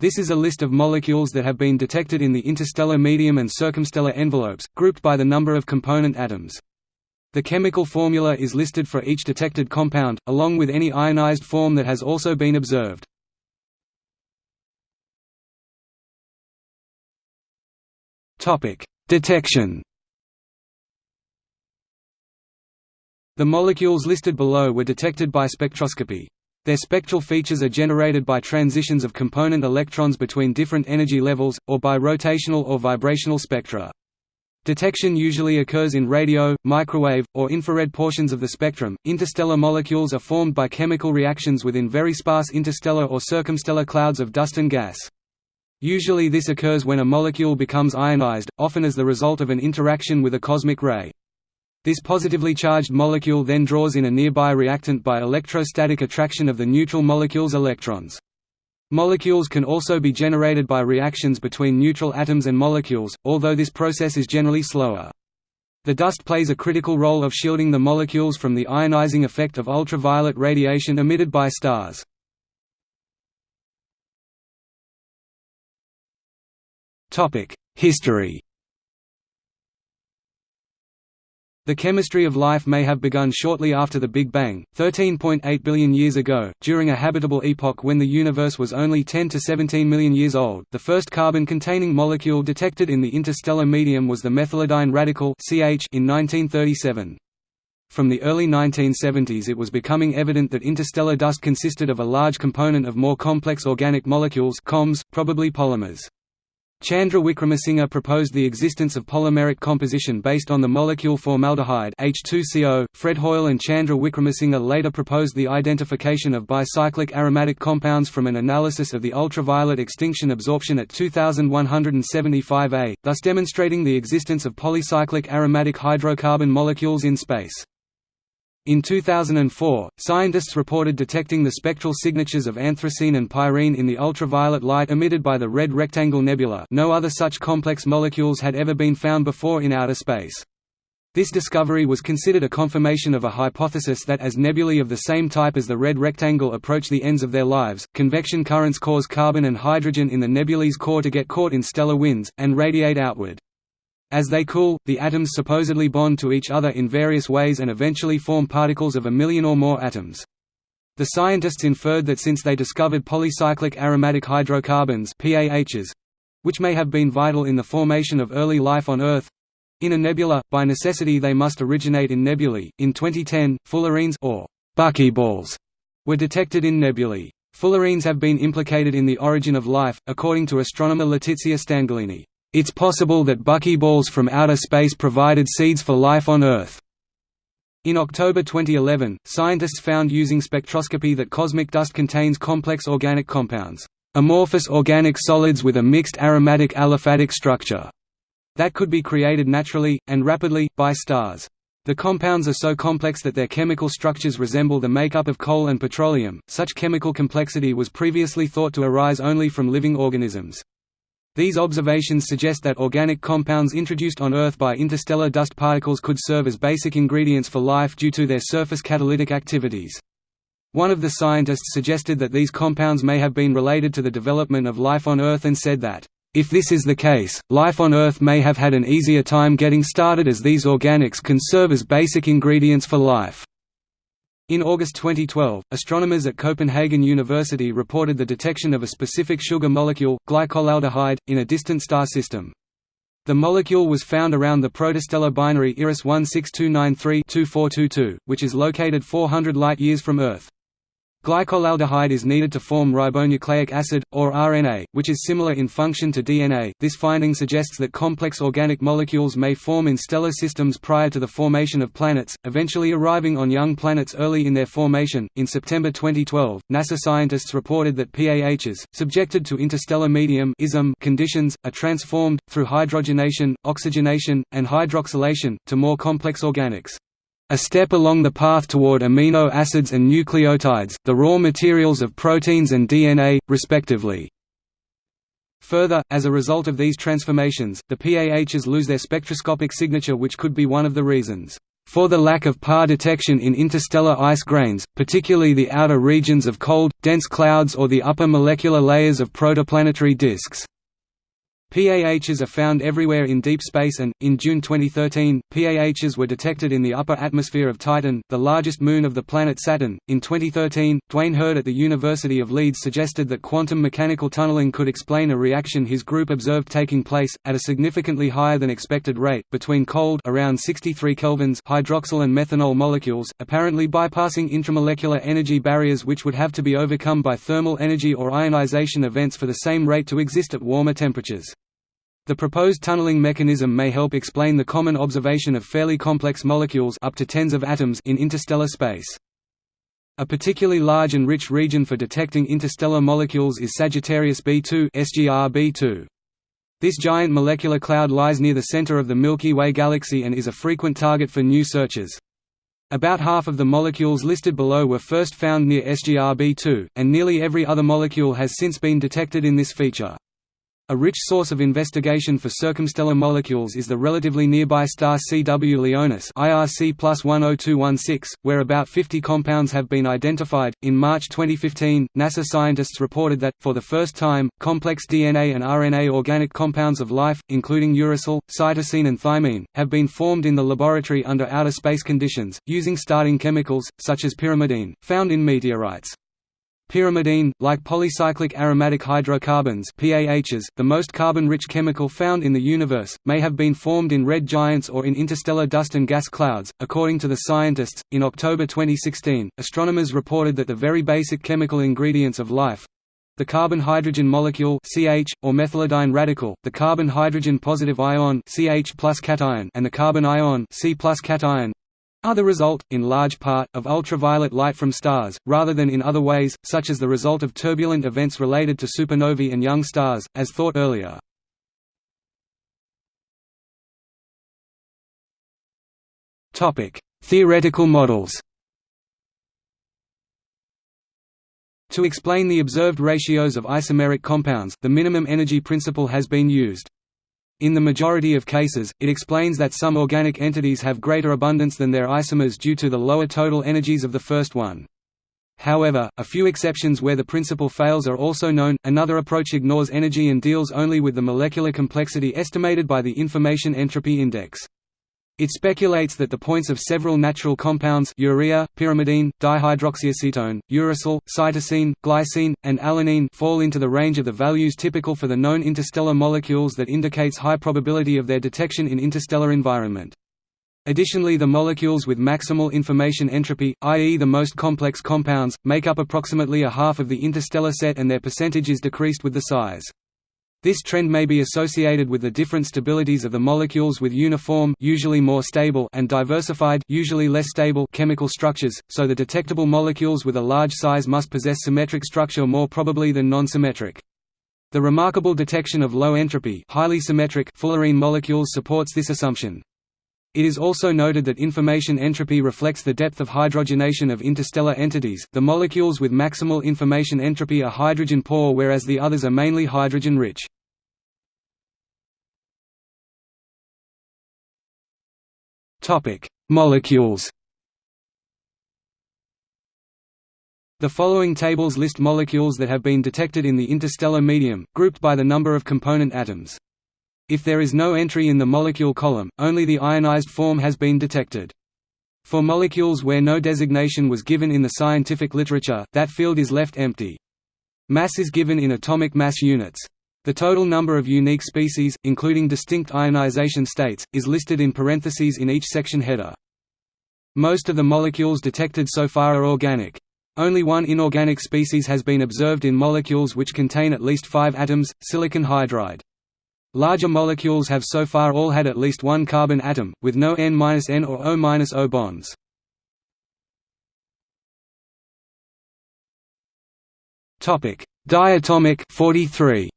This is a list of molecules that have been detected in the interstellar medium and circumstellar envelopes, grouped by the number of component atoms. The chemical formula is listed for each detected compound, along with any ionized form that has also been observed. Detection The molecules listed below were detected by spectroscopy. Their spectral features are generated by transitions of component electrons between different energy levels, or by rotational or vibrational spectra. Detection usually occurs in radio, microwave, or infrared portions of the spectrum. Interstellar molecules are formed by chemical reactions within very sparse interstellar or circumstellar clouds of dust and gas. Usually this occurs when a molecule becomes ionized, often as the result of an interaction with a cosmic ray. This positively charged molecule then draws in a nearby reactant by electrostatic attraction of the neutral molecule's electrons. Molecules can also be generated by reactions between neutral atoms and molecules, although this process is generally slower. The dust plays a critical role of shielding the molecules from the ionizing effect of ultraviolet radiation emitted by stars. History The chemistry of life may have begun shortly after the Big Bang, 13.8 billion years ago, during a habitable epoch when the universe was only 10 to 17 million years old. The first carbon-containing molecule detected in the interstellar medium was the methylidyne radical (CH) in 1937. From the early 1970s it was becoming evident that interstellar dust consisted of a large component of more complex organic molecules COMs, probably polymers. Chandra Wickramasinghe proposed the existence of polymeric composition based on the molecule formaldehyde H2CO. Fred Hoyle and Chandra Wickramasinghe later proposed the identification of bicyclic aromatic compounds from an analysis of the ultraviolet extinction absorption at 2175 A, thus demonstrating the existence of polycyclic aromatic hydrocarbon molecules in space. In 2004, scientists reported detecting the spectral signatures of anthracene and pyrene in the ultraviolet light emitted by the Red Rectangle Nebula no other such complex molecules had ever been found before in outer space. This discovery was considered a confirmation of a hypothesis that as nebulae of the same type as the Red Rectangle approach the ends of their lives, convection currents cause carbon and hydrogen in the nebulae's core to get caught in stellar winds, and radiate outward. As they cool, the atoms supposedly bond to each other in various ways and eventually form particles of a million or more atoms. The scientists inferred that since they discovered polycyclic aromatic hydrocarbons PAHs, which may have been vital in the formation of early life on Earth, in a nebula, by necessity they must originate in nebulae. In 2010, fullerenes or buckyballs were detected in nebulae. Fullerenes have been implicated in the origin of life, according to astronomer Letizia Stanghellini. It's possible that buckyballs from outer space provided seeds for life on Earth. In October 2011, scientists found using spectroscopy that cosmic dust contains complex organic compounds, amorphous organic solids with a mixed aromatic aliphatic structure, that could be created naturally, and rapidly, by stars. The compounds are so complex that their chemical structures resemble the makeup of coal and petroleum. Such chemical complexity was previously thought to arise only from living organisms. These observations suggest that organic compounds introduced on Earth by interstellar dust particles could serve as basic ingredients for life due to their surface catalytic activities. One of the scientists suggested that these compounds may have been related to the development of life on Earth and said that, "...if this is the case, life on Earth may have had an easier time getting started as these organics can serve as basic ingredients for life." In August 2012, astronomers at Copenhagen University reported the detection of a specific sugar molecule, glycolaldehyde, in a distant star system. The molecule was found around the protostellar binary IRAS 16293-2422, which is located 400 light-years from Earth. Glycolaldehyde is needed to form ribonucleic acid, or RNA, which is similar in function to DNA. This finding suggests that complex organic molecules may form in stellar systems prior to the formation of planets, eventually arriving on young planets early in their formation. In September 2012, NASA scientists reported that PAHs, subjected to interstellar medium conditions, are transformed, through hydrogenation, oxygenation, and hydroxylation, to more complex organics a step along the path toward amino acids and nucleotides, the raw materials of proteins and DNA, respectively. Further, as a result of these transformations, the PAHs lose their spectroscopic signature which could be one of the reasons for the lack of PAR detection in interstellar ice grains, particularly the outer regions of cold, dense clouds or the upper molecular layers of protoplanetary disks. PAHs are found everywhere in deep space and, in June 2013, PAHs were detected in the upper atmosphere of Titan, the largest moon of the planet Saturn. In 2013, Dwayne Heard at the University of Leeds suggested that quantum mechanical tunneling could explain a reaction his group observed taking place, at a significantly higher than expected rate, between cold around 63 kelvins hydroxyl and methanol molecules, apparently bypassing intramolecular energy barriers which would have to be overcome by thermal energy or ionization events for the same rate to exist at warmer temperatures. The proposed tunneling mechanism may help explain the common observation of fairly complex molecules up to tens of atoms in interstellar space. A particularly large and rich region for detecting interstellar molecules is Sagittarius B2 SGR B2. This giant molecular cloud lies near the center of the Milky Way galaxy and is a frequent target for new searches. About half of the molecules listed below were first found near SGR B2, and nearly every other molecule has since been detected in this feature. A rich source of investigation for circumstellar molecules is the relatively nearby star CW Leonis IRC plus 10216, where about 50 compounds have been identified. In March 2015, NASA scientists reported that, for the first time, complex DNA and RNA organic compounds of life, including uracil, cytosine, and thymine, have been formed in the laboratory under outer space conditions, using starting chemicals, such as pyrimidine, found in meteorites. Pyrimidine, like polycyclic aromatic hydrocarbons PAHs, the most carbon-rich chemical found in the universe, may have been formed in red giants or in interstellar dust and gas clouds. According to the scientists, in October 2016, astronomers reported that the very basic chemical ingredients of life the carbon-hydrogen molecule CH, or methylidyne radical, the carbon-hydrogen positive ion CH cation and the carbon ion C cation are the result, in large part, of ultraviolet light from stars, rather than in other ways, such as the result of turbulent events related to supernovae and young stars, as thought earlier. Theoretical models To explain the observed ratios of isomeric compounds, the minimum energy principle has been used. In the majority of cases, it explains that some organic entities have greater abundance than their isomers due to the lower total energies of the first one. However, a few exceptions where the principle fails are also known. Another approach ignores energy and deals only with the molecular complexity estimated by the Information Entropy Index. It speculates that the points of several natural compounds urea, pyrimidine, dihydroxyacetone, uracil, cytosine, glycine, and alanine fall into the range of the values typical for the known interstellar molecules that indicates high probability of their detection in interstellar environment. Additionally the molecules with maximal information entropy, i.e. the most complex compounds, make up approximately a half of the interstellar set and their percentage is decreased with the size. This trend may be associated with the different stabilities of the molecules with uniform usually more stable and diversified usually less stable chemical structures, so the detectable molecules with a large size must possess symmetric structure more probably than non-symmetric. The remarkable detection of low entropy highly symmetric fullerene molecules supports this assumption. It is also noted that information entropy reflects the depth of hydrogenation of interstellar entities. The molecules with maximal information entropy are hydrogen poor whereas the others are mainly hydrogen rich. Topic: Molecules. The following tables list molecules that have been detected in the interstellar medium, grouped by the number of component atoms. If there is no entry in the molecule column, only the ionized form has been detected. For molecules where no designation was given in the scientific literature, that field is left empty. Mass is given in atomic mass units. The total number of unique species, including distinct ionization states, is listed in parentheses in each section header. Most of the molecules detected so far are organic. Only one inorganic species has been observed in molecules which contain at least five atoms, silicon hydride. Larger molecules have so far all had at least one carbon atom, with no N-N or O-O bonds. Topic: Diatomic 43.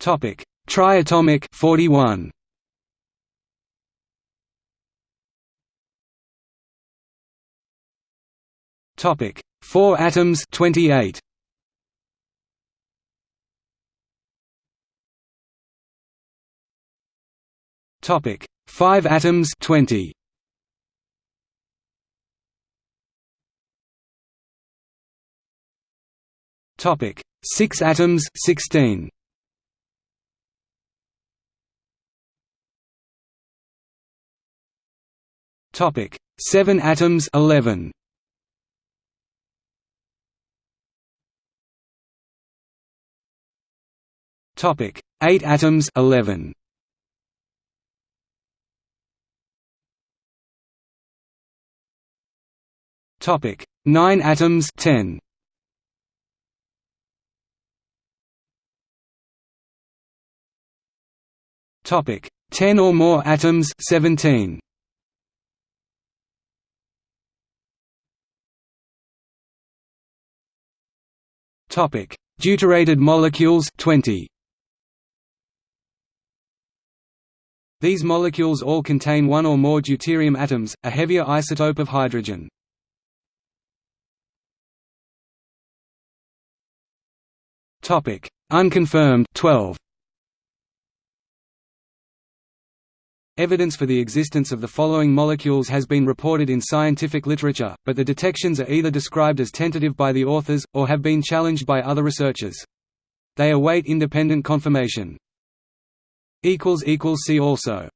Topic: Triatomic 41. Topic: 4 atoms 28 Topic. 5 atoms 20 Topic. 6 atoms 16 Topic. 7 atoms 11 Topic 8 atoms 11 Topic 9 atoms 10 Topic 10 or more atoms 17 Topic Deuterated molecules 20 These molecules all contain one or more deuterium atoms, a heavier isotope of hydrogen. Topic: Unconfirmed 12. Evidence for the existence of the following molecules has been reported in scientific literature, but the detections are either described as tentative by the authors, or have been challenged by other researchers. They await independent confirmation. See also